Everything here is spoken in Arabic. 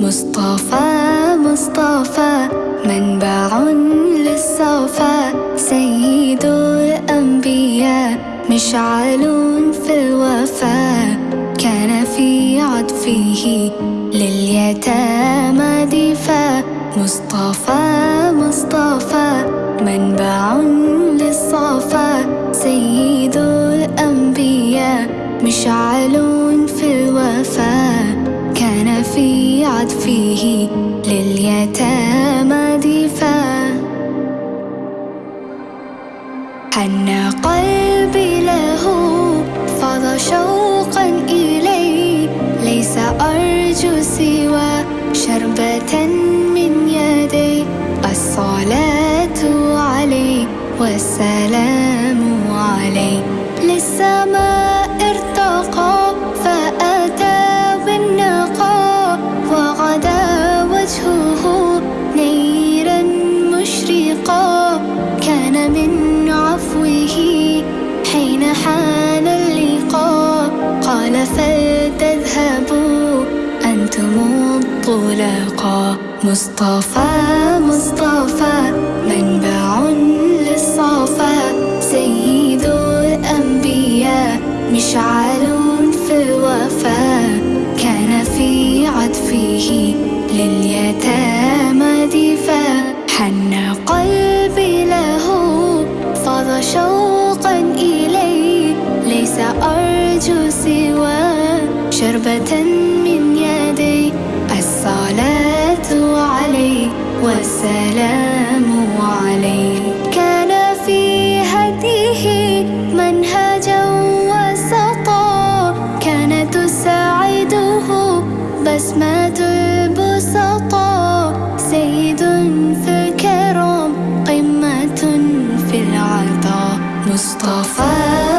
مصطفى مصطفى منبع للصفا سيد الأنبياء مشعل في الوفاء كان في عطفه لليتامى دفاع مصطفى مصطفى منبع للصفا سيد الأنبياء مشعل في عطفه لليتامى دفاع. حن قلبي له فضى شوقا إليه ليس أرجو سوى شربة وجهه نيرا مشرقا كان من عفوه حين حان اللقاء. قال فلتذهبوا أنتم الطلقاء مصطفى مصطفى منبع للصفا سيد الأنبياء مشعل فاض شوقا إليه ليس أرجو سوى شربة من يدي. الصلاة عليه والسلام عليه كان في هديه منهجا وسطا. كانت تساعده بسمة البسطاء I